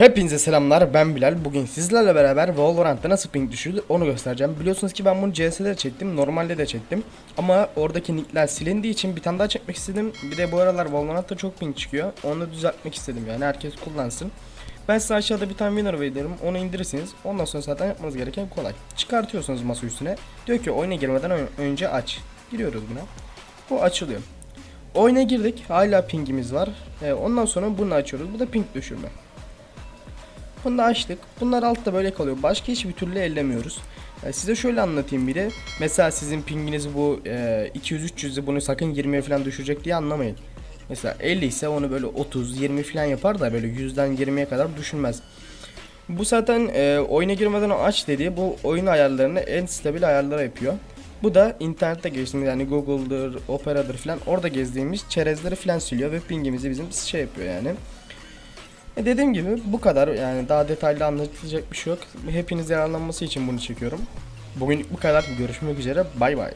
Hepinize selamlar ben Bilal. Bugün sizlerle beraber Valorant'ta nasıl ping düşürülür onu göstereceğim. Biliyorsunuz ki ben bunu CS'de de çektim normalde de çektim. Ama oradaki nickler silindiği için bir tane daha çekmek istedim. Bir de bu aralar Valorant'ta çok ping çıkıyor. Onu düzeltmek istedim yani herkes kullansın. Ben size aşağıda bir tane winner veririm onu indirirsiniz. Ondan sonra zaten yapmanız gereken kolay. Çıkartıyorsunuz masa üstüne. Diyor ki oyuna girmeden ön- önce aç. Giriyoruz buna. Bu açılıyor. Oyuna girdik hala pingimiz var. Ee, Ondan sonra bunu açıyoruz. Bu da ping düşürme bunu da açtık. Bunlar altta böyle kalıyor. Başka hiçbir türlü ellemiyoruz. E, size şöyle anlatayım bir de. Mesela sizin pinginiz bu e, 200-300'ü bunu sakın 20'ye falan düşürecek diye anlamayın. Mesela 50 ise onu böyle 30-20 falan yapar da böyle 100'den 20'ye kadar düşürmez. Bu zaten e, oyuna girmeden aç dediği bu oyun ayarlarını en stabil ayarlara yapıyor. Bu da internette geçtiğimiz yani Google'dır, Opera'dır falan orada gezdiğimiz çerezleri falan siliyor ve pingimizi bizim şey yapıyor yani. E dediğim gibi bu kadar yani daha detaylı anlatılacak bir şey yok. Hepiniz yararlanması için bunu çekiyorum. Bugün bu kadar. Görüşmek üzere. Bay bay.